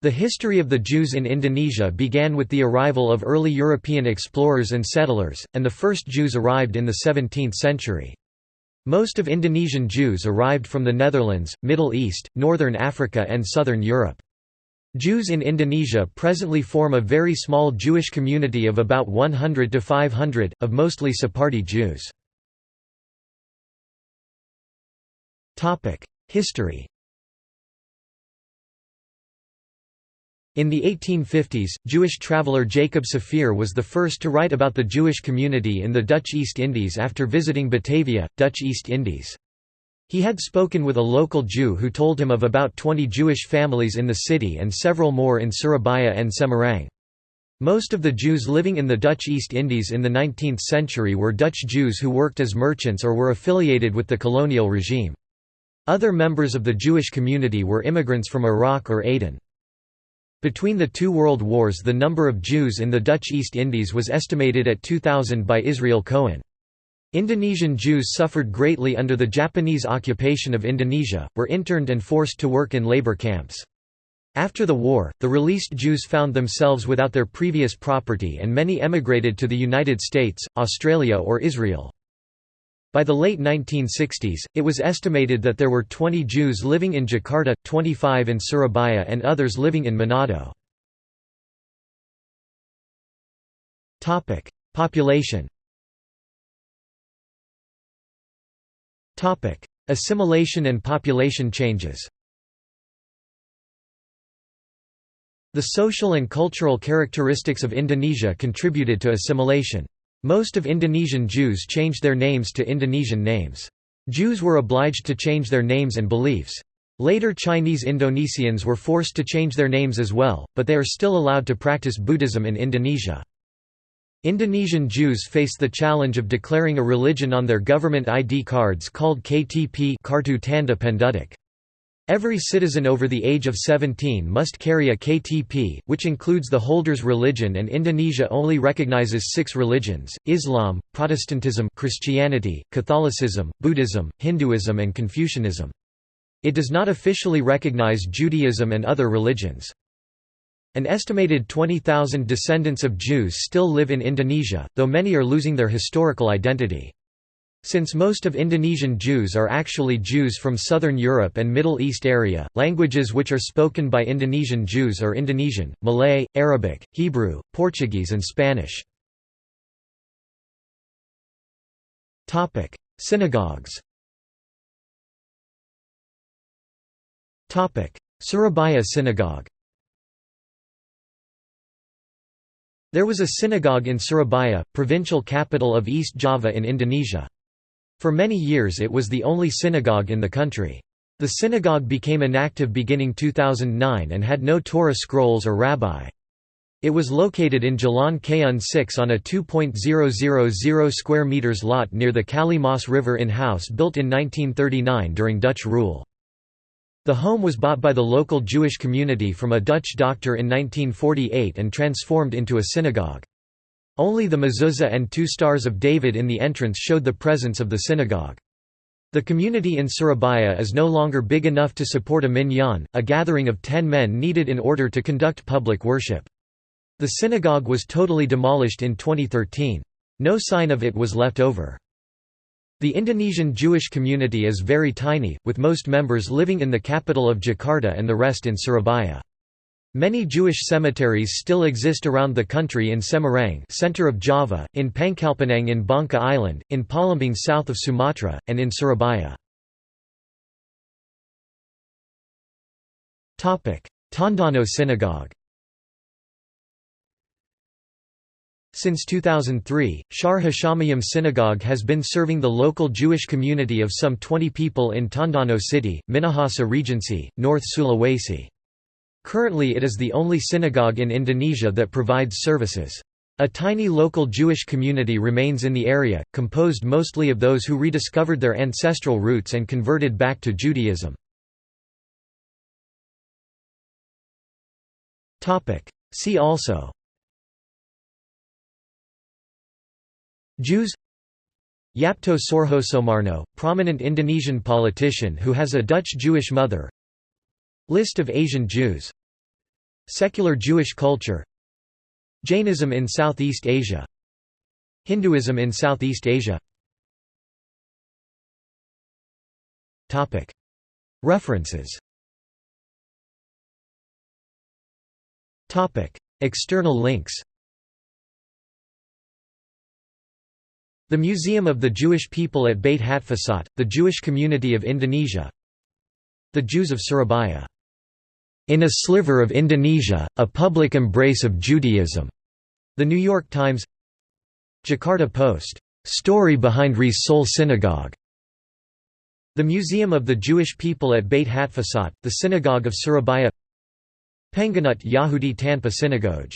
The history of the Jews in Indonesia began with the arrival of early European explorers and settlers, and the first Jews arrived in the 17th century. Most of Indonesian Jews arrived from the Netherlands, Middle East, Northern Africa and Southern Europe. Jews in Indonesia presently form a very small Jewish community of about 100 to 500, of mostly Sephardi Jews. History In the 1850s, Jewish traveller Jacob Saphir was the first to write about the Jewish community in the Dutch East Indies after visiting Batavia, Dutch East Indies. He had spoken with a local Jew who told him of about 20 Jewish families in the city and several more in Surabaya and Semarang. Most of the Jews living in the Dutch East Indies in the 19th century were Dutch Jews who worked as merchants or were affiliated with the colonial regime. Other members of the Jewish community were immigrants from Iraq or Aden. Between the two world wars the number of Jews in the Dutch East Indies was estimated at 2,000 by Israel Cohen. Indonesian Jews suffered greatly under the Japanese occupation of Indonesia, were interned and forced to work in labor camps. After the war, the released Jews found themselves without their previous property and many emigrated to the United States, Australia or Israel. By the late 1960s, it was estimated that there were 20 Jews living in Jakarta, 25 in Surabaya and others living in Manado. Population Assimilation and population changes The social and cultural characteristics of Indonesia contributed to assimilation. Most of Indonesian Jews changed their names to Indonesian names. Jews were obliged to change their names and beliefs. Later Chinese Indonesians were forced to change their names as well, but they are still allowed to practice Buddhism in Indonesia. Indonesian Jews face the challenge of declaring a religion on their government ID cards called KTP Kartu Tanda Penduduk. Every citizen over the age of 17 must carry a KTP, which includes the holder's religion and Indonesia only recognizes six religions, Islam, Protestantism Christianity, Catholicism, Buddhism, Hinduism and Confucianism. It does not officially recognize Judaism and other religions. An estimated 20,000 descendants of Jews still live in Indonesia, though many are losing their historical identity. Since most of Indonesian Jews are actually Jews from southern Europe and Middle East area, languages which are spoken by Indonesian Jews are Indonesian, Malay, Arabic, Hebrew, Portuguese and Spanish. Synagogues Surabaya Synagogue There was a synagogue in Surabaya, provincial capital of East Java in Indonesia. For many years it was the only synagogue in the country. The synagogue became inactive beginning 2009 and had no Torah scrolls or rabbi. It was located in Jalan Kayoon 6 on a 2.000 square meters lot near the Kali Mas River in house built in 1939 during Dutch rule. The home was bought by the local Jewish community from a Dutch doctor in 1948 and transformed into a synagogue. Only the mezuzah and two stars of David in the entrance showed the presence of the synagogue. The community in Surabaya is no longer big enough to support a minyan, a gathering of ten men needed in order to conduct public worship. The synagogue was totally demolished in 2013. No sign of it was left over. The Indonesian Jewish community is very tiny, with most members living in the capital of Jakarta and the rest in Surabaya. Many Jewish cemeteries still exist around the country in Semarang center of Java, in Pangkalpinang in Bangka Island, in Palembang south of Sumatra, and in Surabaya. Tondano Synagogue Since 2003, Shaar Hashamayim Synagogue has been serving the local Jewish community of some 20 people in Tondano City, Minahasa Regency, North Sulawesi. Currently it is the only synagogue in Indonesia that provides services. A tiny local Jewish community remains in the area, composed mostly of those who rediscovered their ancestral roots and converted back to Judaism. See also Jews Yapto Soerjosoemarno, prominent Indonesian politician who has a Dutch Jewish mother List of Asian Jews. Secular Jewish culture. Jainism in Southeast Asia. Hinduism in Southeast Asia. References. External links. The Museum of the Jewish People at Beit Hatfutsot, the Jewish community of Indonesia. The Jews of Surabaya in a Sliver of Indonesia, a Public Embrace of Judaism. The New York Times Jakarta Post. Story behind Ries Sol Synagogue. The Museum of the Jewish People at Beit Hatfutsot, the Synagogue of Surabaya Pengganut Yahudi Tanpa Synagogue